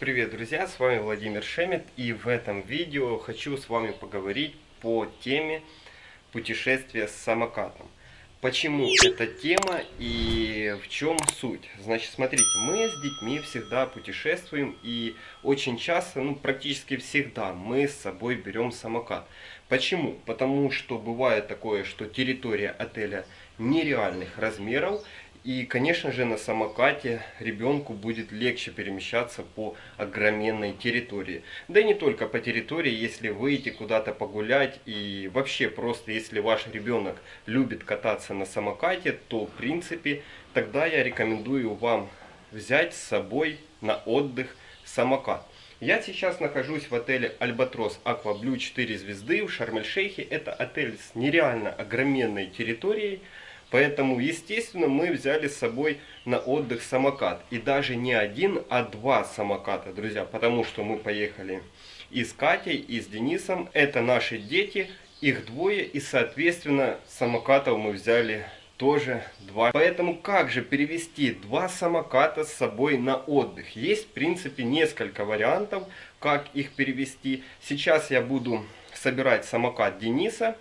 Привет, друзья! С вами Владимир Шемет и в этом видео хочу с вами поговорить по теме путешествия с самокатом. Почему эта тема и в чем суть? Значит, смотрите, мы с детьми всегда путешествуем и очень часто, ну практически всегда мы с собой берем самокат. Почему? Потому что бывает такое, что территория отеля нереальных размеров и, конечно же, на самокате ребенку будет легче перемещаться по огроменной территории. Да и не только по территории, если выйти куда-то погулять и вообще просто, если ваш ребенок любит кататься на самокате, то, в принципе, тогда я рекомендую вам взять с собой на отдых самокат. Я сейчас нахожусь в отеле Альбатрос Аква Блю 4 звезды в Шарм-эль-Шейхе. Это отель с нереально огроменной территорией. Поэтому, естественно, мы взяли с собой на отдых самокат. И даже не один, а два самоката, друзья. Потому что мы поехали и с Катей, и с Денисом. Это наши дети, их двое. И, соответственно, самокатов мы взяли тоже два. Поэтому как же перевести два самоката с собой на отдых? Есть, в принципе, несколько вариантов, как их перевести. Сейчас я буду собирать самокат Дениса.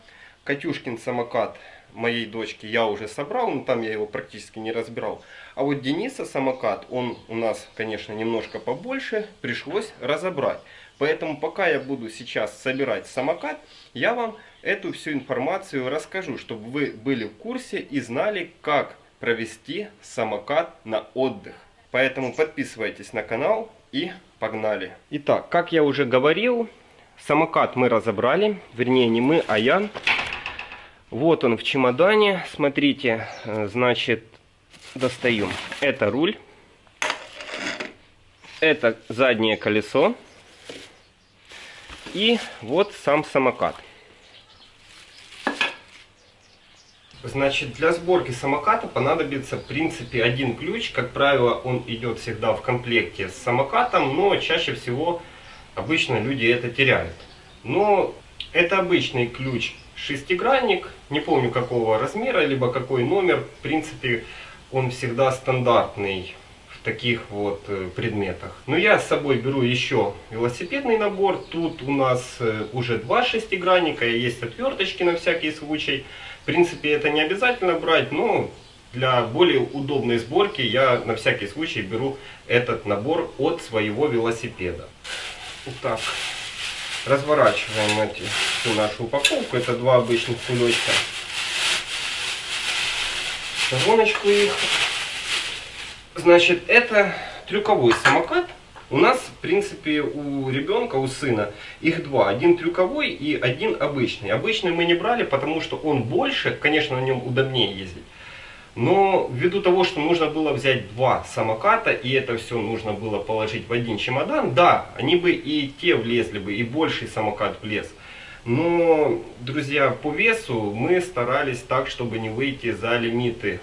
Катюшкин самокат моей дочки я уже собрал, но там я его практически не разбирал. А вот Дениса самокат, он у нас, конечно, немножко побольше, пришлось разобрать. Поэтому пока я буду сейчас собирать самокат, я вам эту всю информацию расскажу, чтобы вы были в курсе и знали, как провести самокат на отдых. Поэтому подписывайтесь на канал и погнали. Итак, как я уже говорил, самокат мы разобрали, вернее не мы, а я. Вот он в чемодане. Смотрите, э, значит, достаю. Это руль. Это заднее колесо. И вот сам самокат. Значит, для сборки самоката понадобится, в принципе, один ключ. Как правило, он идет всегда в комплекте с самокатом, но чаще всего обычно люди это теряют. Но это обычный ключ шестигранник, не помню какого размера, либо какой номер. В принципе, он всегда стандартный в таких вот э, предметах. Но я с собой беру еще велосипедный набор. Тут у нас э, уже два шестигранника, есть отверточки на всякий случай. В принципе, это не обязательно брать, но для более удобной сборки я на всякий случай беру этот набор от своего велосипеда. Итак, Разворачиваем эти, всю нашу упаковку. Это два обычных кулечка. Гоночку их. Значит, это трюковой самокат. У нас, в принципе, у ребенка, у сына, их два. Один трюковой и один обычный. Обычный мы не брали, потому что он больше, конечно, на нем удобнее ездить. Но ввиду того, что нужно было взять два самоката, и это все нужно было положить в один чемодан, да, они бы и те влезли бы, и больший самокат влез. Но, друзья, по весу мы старались так, чтобы не выйти за лимиты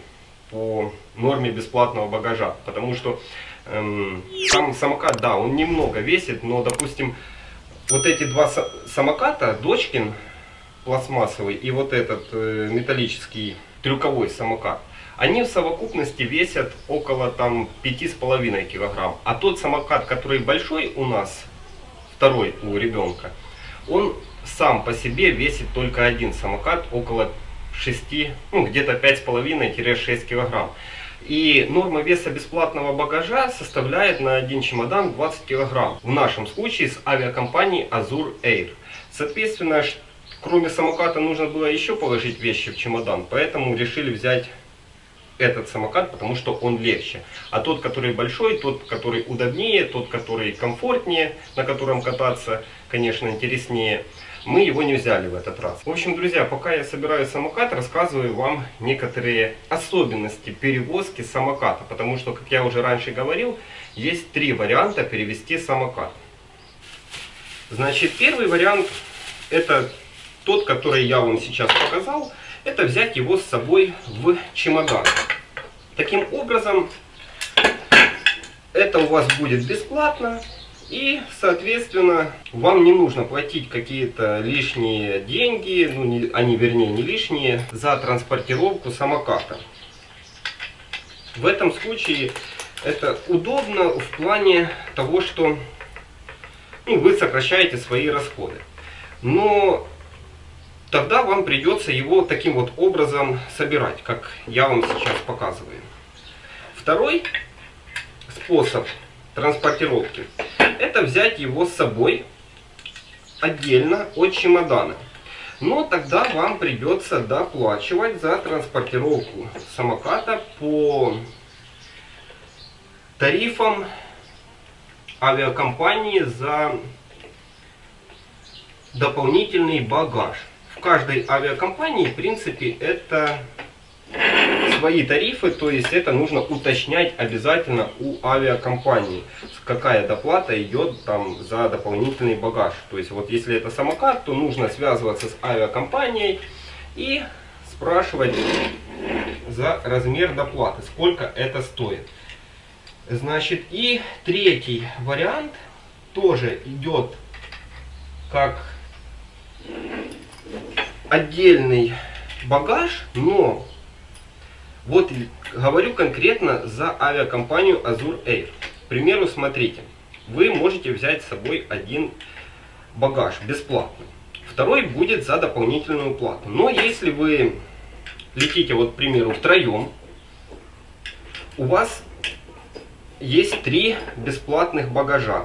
по норме бесплатного багажа. Потому что эм, сам самокат, да, он немного весит, но, допустим, вот эти два самоката, Дочкин пластмассовый и вот этот э, металлический трюковой самокат, они в совокупности весят около там 5,5 килограмм. А тот самокат, который большой у нас, второй у ребенка, он сам по себе весит только один самокат около 6, ну где-то 5,5-6 килограмм. И норма веса бесплатного багажа составляет на один чемодан 20 килограмм. В нашем случае с авиакомпании Azur Air. Соответственно, кроме самоката нужно было еще положить вещи в чемодан, поэтому решили взять этот самокат, потому что он легче. А тот, который большой, тот, который удобнее, тот, который комфортнее, на котором кататься, конечно, интереснее, мы его не взяли в этот раз. В общем, друзья, пока я собираю самокат, рассказываю вам некоторые особенности перевозки самоката. Потому что, как я уже раньше говорил, есть три варианта перевести самокат. Значит, первый вариант это тот, который я вам сейчас показал это взять его с собой в чемодан. Таким образом, это у вас будет бесплатно. И, соответственно, вам не нужно платить какие-то лишние деньги, ну, не, они, вернее, не лишние, за транспортировку самоката. В этом случае Это удобно в плане того, что ну, вы сокращаете свои расходы. Но тогда вам придется его таким вот образом собирать, как я вам сейчас показываю. Второй способ транспортировки – это взять его с собой отдельно от чемодана. Но тогда вам придется доплачивать за транспортировку самоката по тарифам авиакомпании за дополнительный багаж. В каждой авиакомпании, в принципе, это свои тарифы, то есть это нужно уточнять обязательно у авиакомпании, какая доплата идет там за дополнительный багаж. То есть вот если это самокат, то нужно связываться с авиакомпанией и спрашивать за размер доплаты, сколько это стоит. Значит, и третий вариант тоже идет как отдельный багаж, но вот говорю конкретно за авиакомпанию Azur Air. К примеру, смотрите, вы можете взять с собой один багаж бесплатно. Второй будет за дополнительную плату. Но если вы летите, вот, к примеру, втроем, у вас есть три бесплатных багажа.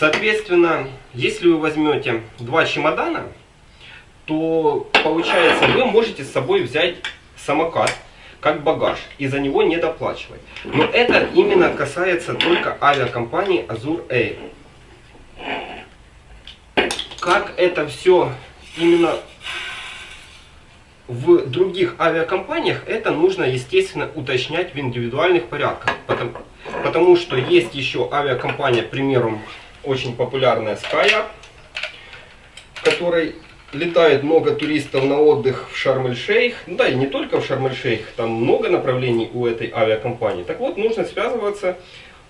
Соответственно, если вы возьмете два чемодана, то получается вы можете с собой взять самокат как багаж и за него не доплачивать. Но это именно касается только авиакомпании Azur Air. Как это все именно в других авиакомпаниях, это нужно, естественно, уточнять в индивидуальных порядках. Потому, потому что есть еще авиакомпания, к примеру, очень популярная SkyUp, в которой летает много туристов на отдых в Шарм-эль-Шейх, да и не только в Шарм-эль-Шейх, там много направлений у этой авиакомпании. Так вот, нужно связываться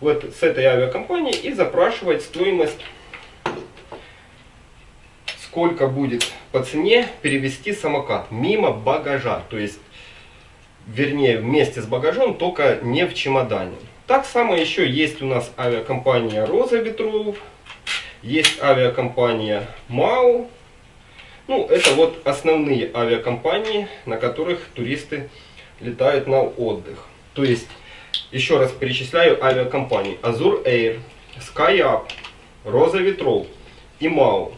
вот с этой авиакомпанией и запрашивать стоимость, сколько будет по цене перевести самокат мимо багажа, то есть, вернее, вместе с багажом, только не в чемодане. Так само еще есть у нас авиакомпания Роза Ветров, есть авиакомпания МАУ, ну, это вот основные авиакомпании, на которых туристы летают на отдых. То есть, еще раз перечисляю авиакомпании. Azur Air, SkyUp, Роза Ветров и МАУ.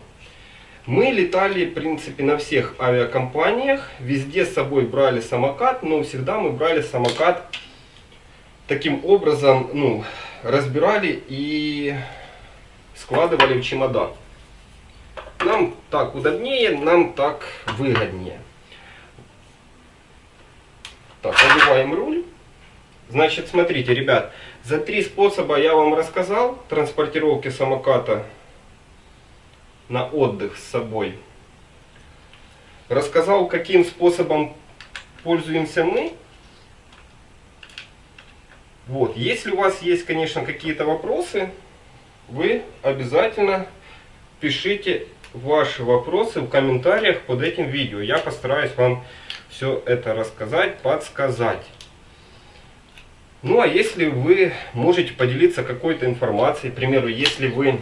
Мы летали, в принципе, на всех авиакомпаниях. Везде с собой брали самокат, но всегда мы брали самокат таким образом, ну, разбирали и складывали в чемодан. Нам так удобнее, нам так выгоднее. Так, одеваем руль. Значит, смотрите, ребят, за три способа я вам рассказал транспортировки самоката на отдых с собой. Рассказал, каким способом пользуемся мы. Вот, если у вас есть, конечно, какие-то вопросы, вы обязательно пишите ваши вопросы в комментариях под этим видео. Я постараюсь вам все это рассказать, подсказать. Ну а если вы можете поделиться какой-то информацией, к примеру, если вы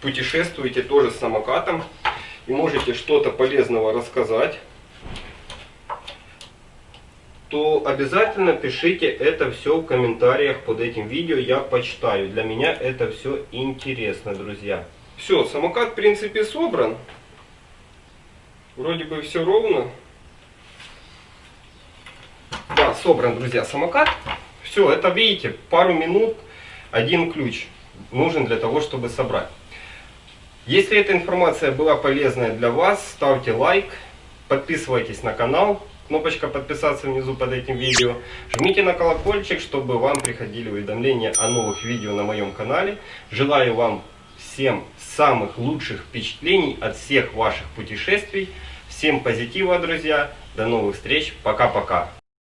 путешествуете тоже с самокатом и можете что-то полезного рассказать, то обязательно пишите это все в комментариях под этим видео, я почитаю. Для меня это все интересно, друзья. Все, самокат в принципе собран. Вроде бы все ровно. Да, собран, друзья, самокат. Все, это видите, пару минут, один ключ нужен для того, чтобы собрать. Если эта информация была полезная для вас, ставьте лайк, подписывайтесь на канал, кнопочка подписаться внизу под этим видео. Жмите на колокольчик, чтобы вам приходили уведомления о новых видео на моем канале. Желаю вам всем самых лучших впечатлений от всех ваших путешествий. Всем позитива, друзья. До новых встреч. Пока-пока.